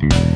Bye.